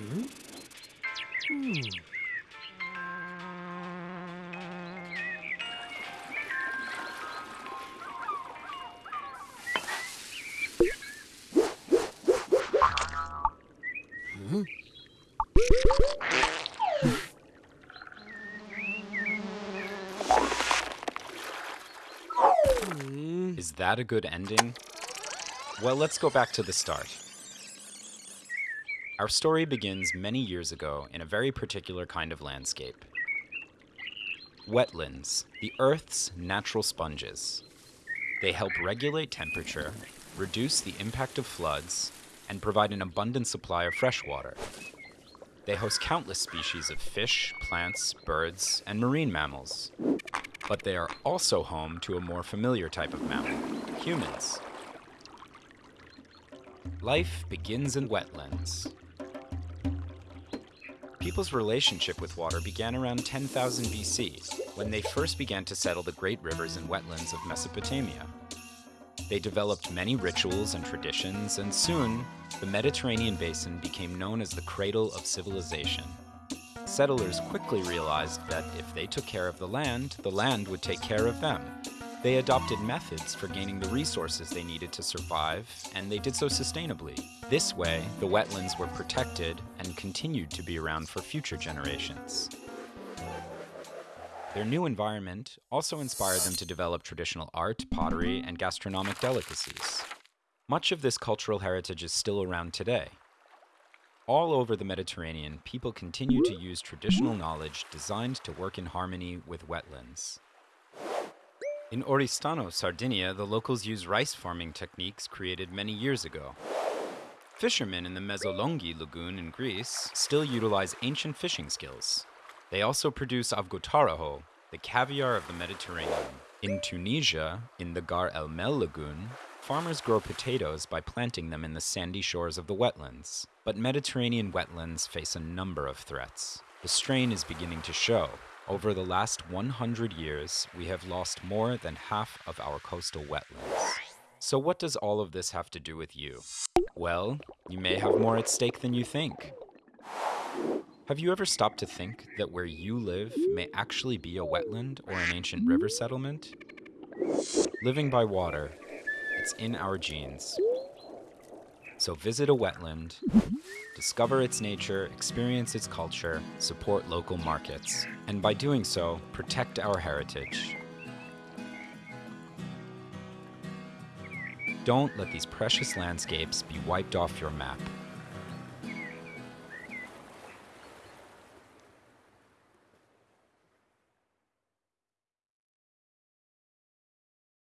Hmm. Hmm. Is that a good ending? Well, let's go back to the start. Our story begins many years ago in a very particular kind of landscape. Wetlands, the Earth's natural sponges. They help regulate temperature, reduce the impact of floods, and provide an abundant supply of fresh water. They host countless species of fish, plants, birds, and marine mammals. But they are also home to a more familiar type of mammal humans. Life begins in wetlands. People's relationship with water began around 10,000 BC, when they first began to settle the great rivers and wetlands of Mesopotamia. They developed many rituals and traditions, and soon, the Mediterranean basin became known as the cradle of civilization. Settlers quickly realized that if they took care of the land, the land would take care of them. They adopted methods for gaining the resources they needed to survive, and they did so sustainably. This way, the wetlands were protected and continued to be around for future generations. Their new environment also inspired them to develop traditional art, pottery, and gastronomic delicacies. Much of this cultural heritage is still around today. All over the Mediterranean, people continue to use traditional knowledge designed to work in harmony with wetlands. In Oristano, Sardinia, the locals use rice farming techniques created many years ago. Fishermen in the Mesolonghi lagoon in Greece still utilize ancient fishing skills. They also produce avgotaraho, the caviar of the Mediterranean. In Tunisia, in the Ghar el Melh lagoon, farmers grow potatoes by planting them in the sandy shores of the wetlands. But Mediterranean wetlands face a number of threats. The strain is beginning to show. Over the last 100 years, we have lost more than half of our coastal wetlands. So, what does all of this have to do with you? Well, you may have more at stake than you think. Have you ever stopped to think that where you live may actually be a wetland or an ancient river settlement? Living by water, it's in our genes. So visit a wetland, discover its nature, experience its culture, support local markets, and by doing so, protect our heritage. Don't let these precious landscapes be wiped off your map.